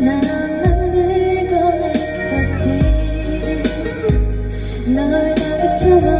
나만 늙어갔었지 널 나그처럼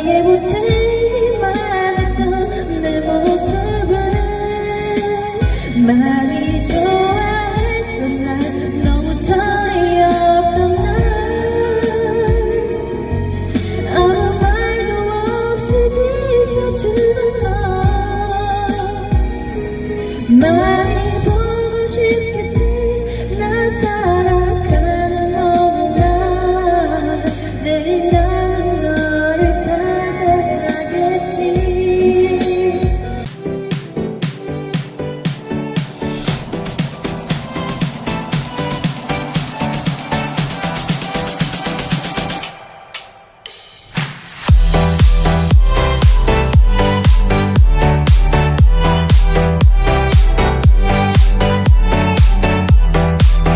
내 목표는